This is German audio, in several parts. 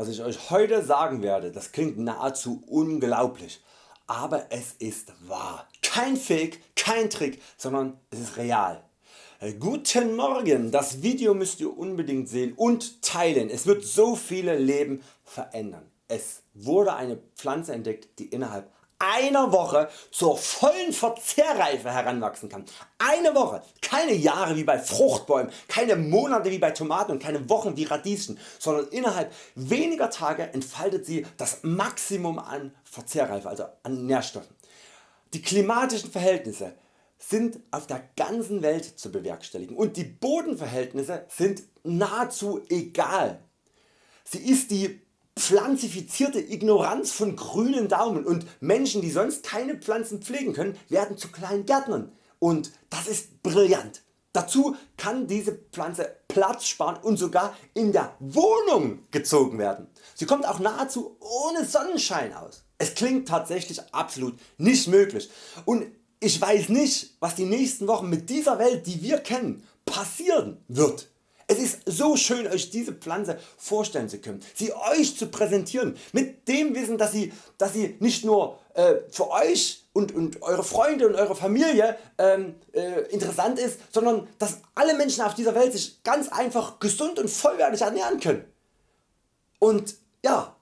Was ich Euch heute sagen werde, das klingt nahezu unglaublich, aber es ist wahr. Kein Fake, kein Trick, sondern es ist real. Äh, guten Morgen, das Video müsst ihr unbedingt sehen und teilen, es wird so viele Leben verändern. Es wurde eine Pflanze entdeckt die innerhalb einer Woche zur vollen Verzehrreife heranwachsen kann. Eine Woche, keine Jahre wie bei Fruchtbäumen, keine Monate wie bei Tomaten und keine Wochen wie Radieschen, sondern innerhalb weniger Tage entfaltet sie das Maximum an Verzehrreife, also an Nährstoffen. Die klimatischen Verhältnisse sind auf der ganzen Welt zu bewerkstelligen und die Bodenverhältnisse sind nahezu egal. Sie ist die pflanzifizierte Ignoranz von grünen Daumen und Menschen die sonst keine Pflanzen pflegen können werden zu kleinen Gärtnern und das ist brillant. Dazu kann diese Pflanze Platz sparen und sogar in der Wohnung gezogen werden. Sie kommt auch nahezu ohne Sonnenschein aus. Es klingt tatsächlich absolut nicht möglich und ich weiß nicht was die nächsten Wochen mit dieser Welt die wir kennen passieren wird. Es ist so schön Euch diese Pflanze vorstellen zu können, sie Euch zu präsentieren mit dem Wissen dass sie, dass sie nicht nur äh, für Euch und, und Eure Freunde und Eure Familie ähm, äh, interessant ist, sondern dass alle Menschen auf dieser Welt sich ganz einfach gesund und vollwertig ernähren können. Und ja,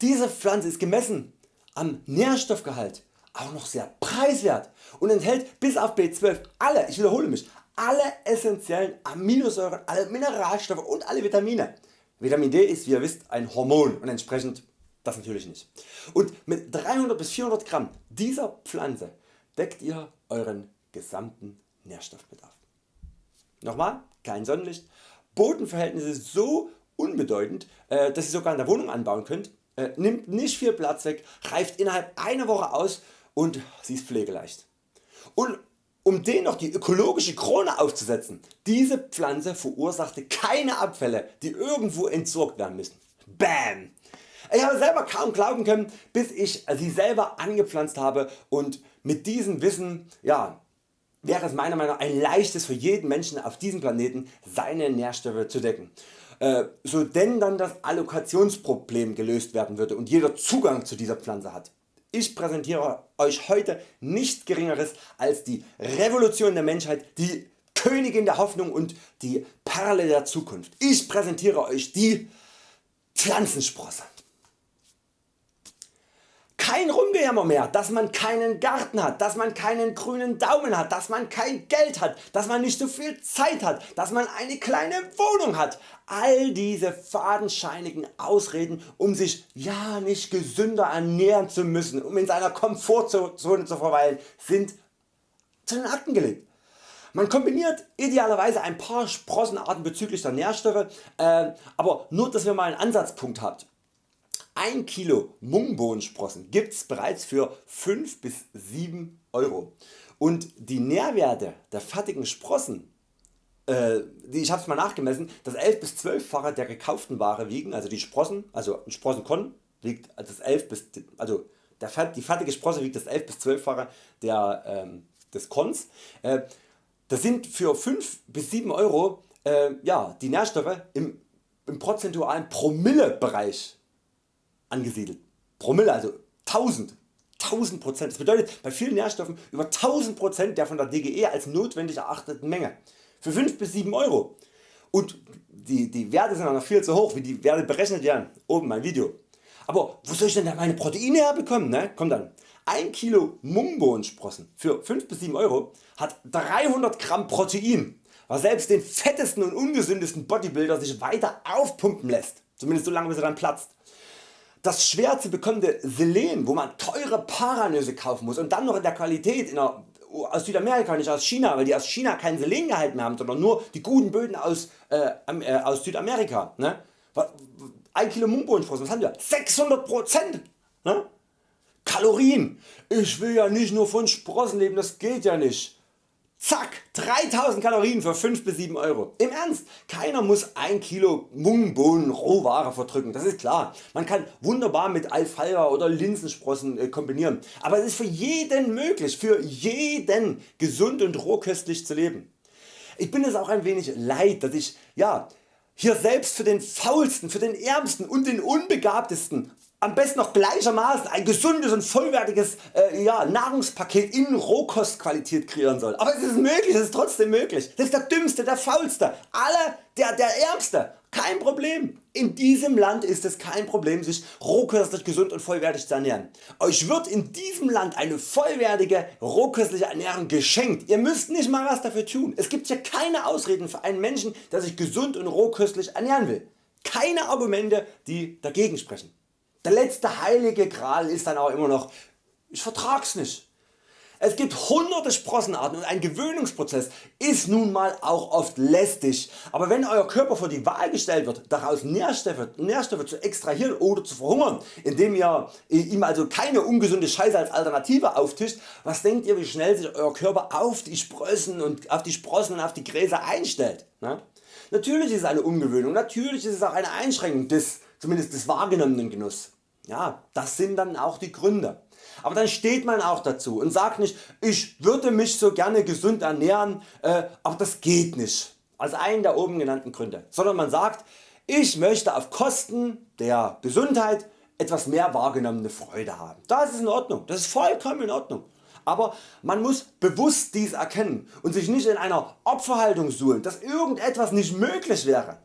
diese Pflanze ist gemessen am Nährstoffgehalt auch noch sehr preiswert und enthält bis auf B12 alle, ich wiederhole mich, alle essentiellen Aminosäuren, alle Mineralstoffe und alle Vitamine. Vitamin D ist wie ihr wisst ein Hormon und entsprechend das natürlich nicht. Und mit 300 bis 400 Gramm dieser Pflanze deckt ihr Euren gesamten Nährstoffbedarf. Nochmal, kein Sonnenlicht, Bodenverhältnisse so unbedeutend, äh, dass ihr sogar in der Wohnung anbauen könnt, äh, nimmt nicht viel Platz weg, reift innerhalb einer Woche aus und sie ist pflegeleicht. Und um den noch die ökologische Krone aufzusetzen, diese Pflanze verursachte keine Abfälle die irgendwo entsorgt werden müssen. Bam! Ich habe selber kaum glauben können bis ich sie selber angepflanzt habe und mit diesem Wissen ja, wäre es meiner Meinung nach ein leichtes für jeden Menschen auf diesem Planeten seine Nährstoffe zu decken. Äh, so denn dann das Allokationsproblem gelöst werden würde und jeder Zugang zu dieser Pflanze hat. Ich präsentiere Euch heute nichts geringeres als die Revolution der Menschheit, die Königin der Hoffnung und die Perle der Zukunft. Ich präsentiere Euch die Pflanzensprosse. Kein Rumgejammer mehr, dass man keinen Garten hat, dass man keinen grünen Daumen hat, dass man kein Geld hat, dass man nicht so viel Zeit hat, dass man eine kleine Wohnung hat. All diese fadenscheinigen Ausreden um sich ja nicht gesünder ernähren zu müssen, um in seiner Komfortzone zu verweilen, sind zu den Akten gelegt. Man kombiniert idealerweise ein paar Sprossenarten bezüglich der Nährstoffe, äh, aber nur dass ihr mal einen Ansatzpunkt habt. 1 Kilo Mungbohnensprossen gibt's bereits für 5 bis 7 Euro und die Nährwerte der fertigen Sprossen äh, ich habe es mal nachgemessen, das 11 bis 12 fache der gekauften Ware wiegen, also die Sprossen, also ein Sprossenkorn wiegt das 11 bis, also der, die fertige Sprosse wiegt das 11 bis 12 fache der, ähm, des Korns. Äh, das sind für 5 bis 7 Euro äh, ja, die Nährstoffe im, im prozentualen Promillebereich angesiedelt. Promille also 1000. 1000 Prozent. Das bedeutet bei vielen Nährstoffen über 1000 Prozent der von der DGE als notwendig erachteten Menge. Für 5 bis 7 Euro. Und die, die Werte sind noch viel zu hoch, wie die Werte berechnet werden. Oben mein Video. Aber wo soll ich denn meine Proteine herbekommen? Ne? Kommt dann. 1 Kilo Mungbohnensprossen für 5 bis 7 Euro hat 300 Gramm Protein, was selbst den fettesten und ungesündesten Bodybuilder sich weiter aufpumpen lässt. Zumindest so lange bis er dann platzt. Das schwer zu bekommende Selen, wo man teure Paranüsse kaufen muss und dann noch in der Qualität in der, aus Südamerika, nicht aus China, weil die aus China keinen Selengehalt mehr haben, sondern nur die guten Böden aus, äh, äh, aus Südamerika. Ne? 1 Kilo Mungbohnensprossen, was haben wir? 600%! Ne? Kalorien! Ich will ja nicht nur von Sprossen leben, das geht ja nicht. Zack 3000 Kalorien für 5 bis 7 Euro. Im Ernst, keiner muss 1 Kilo Mungbohnen Rohware verdrücken, das ist klar. Man kann wunderbar mit Alfalfa oder Linsensprossen äh, kombinieren, aber es ist für jeden möglich, für jeden gesund und rohköstlich zu leben. Ich bin es auch ein wenig leid, dass ich ja, hier selbst für den faulsten, für den ärmsten und den unbegabtesten am besten noch gleichermaßen ein gesundes und vollwertiges äh, ja, Nahrungspaket in Rohkostqualität kreieren soll. Aber es ist möglich, es ist trotzdem möglich. Das ist der dümmste, der faulste, alle, der, der ärmste. Kein Problem. In diesem Land ist es kein Problem sich rohköstlich gesund und vollwertig zu ernähren. Euch wird in diesem Land eine vollwertige rohköstliche Ernährung geschenkt. Ihr müsst nicht mal was dafür tun. Es gibt hier keine Ausreden für einen Menschen der sich gesund und rohköstlich ernähren will. Keine Argumente die dagegen sprechen. Der letzte heilige Gral ist dann auch immer noch, ich vertrag's nicht. Es gibt hunderte Sprossenarten und ein Gewöhnungsprozess ist nun mal auch oft lästig, aber wenn Euer Körper vor die Wahl gestellt wird daraus Nährstoffe, Nährstoffe zu extrahieren oder zu verhungern, indem ihr ihm also keine ungesunde Scheiße als Alternative auftischt, was denkt ihr wie schnell sich Euer Körper auf die Sprossen und auf die Sprossen und auf die Gräser einstellt? Ne? Natürlich ist es eine Umgewöhnung, natürlich ist es auch eine Einschränkung des, zumindest des wahrgenommenen Genusses. Ja, das sind dann auch die Gründe. Aber dann steht man auch dazu und sagt nicht ich würde mich so gerne gesund ernähren, äh, aber das geht nicht als einen der oben genannten Gründe, sondern man sagt ich möchte auf Kosten der Gesundheit etwas mehr wahrgenommene Freude haben. Das ist in Ordnung, das ist vollkommen in Ordnung. Aber man muss bewusst dies erkennen und sich nicht in einer Opferhaltung suhlen, dass irgendetwas nicht möglich wäre.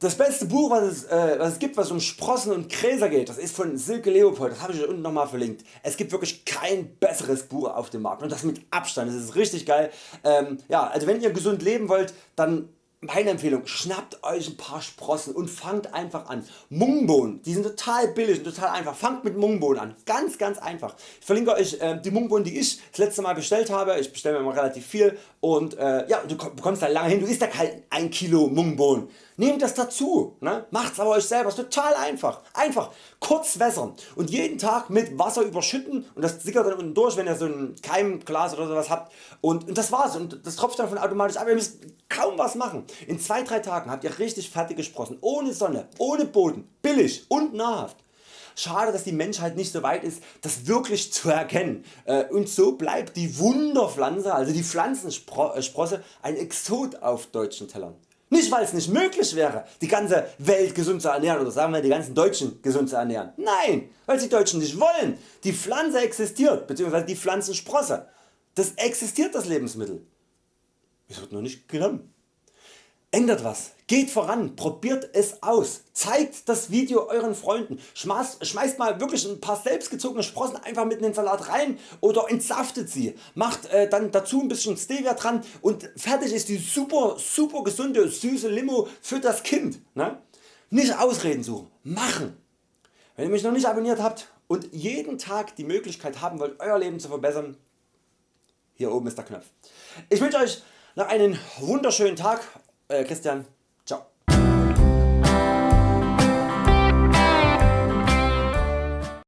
Das beste Buch was es, äh, was es gibt was um Sprossen und Gräser geht, das ist von Silke Leopold, das habe ich euch unten nochmal verlinkt. Es gibt wirklich kein besseres Buch auf dem Markt und das mit Abstand, das ist richtig geil. Ähm, ja, also wenn ihr gesund leben wollt, dann meine Empfehlung, schnappt Euch ein paar Sprossen und fangt einfach an. Mungbohnen, die sind total billig und total einfach. Fangt mit Mungbohnen an. Ganz ganz einfach. Ich verlinke Euch äh, die Mungbohnen die ich das letzte Mal bestellt habe. Ich bestelle mir immer relativ viel und äh, ja, du bekommst da lange hin. Du isst da kein 1 Kilo Mungbohnen. Nehmt das dazu. Ne? Macht's aber Euch selber. Ist total einfach. Einfach kurz wässern und jeden Tag mit Wasser überschütten und das sickert dann unten durch wenn ihr so ein Keimglas oder sowas habt und, und das war's und das tropft dann von automatisch ab. Ihr müsst kaum was machen. In 2-3 Tagen habt ihr richtig fertige Sprossen, ohne Sonne, ohne Boden, billig und nahrhaft. Schade dass die Menschheit nicht so weit ist das wirklich zu erkennen äh, und so bleibt die Wunderpflanze also die Pflanzensprosse ein Exot auf deutschen Tellern. Nicht weil es nicht möglich wäre die ganze Welt gesund zu ernähren oder sagen wir die ganzen Deutschen gesund zu ernähren. Nein, weil die Deutschen nicht wollen. Die Pflanze existiert bzw. die Pflanzensprosse. Das existiert das Lebensmittel. Es wird nur nicht genommen. Ändert was, geht voran, probiert es aus, zeigt das Video Euren Freunden, schmeißt, schmeißt mal wirklich ein paar selbstgezogene Sprossen einfach mit in den Salat rein oder entsaftet sie, macht äh, dann dazu ein bisschen Stevia dran und fertig ist die super super gesunde süße Limo für das Kind. Ne? Nicht Ausreden suchen, machen. Wenn ihr mich noch nicht abonniert habt und jeden Tag die Möglichkeit haben wollt Euer Leben zu verbessern, hier oben ist der Knopf. Ich wünsche Euch noch einen wunderschönen Tag, äh, Christian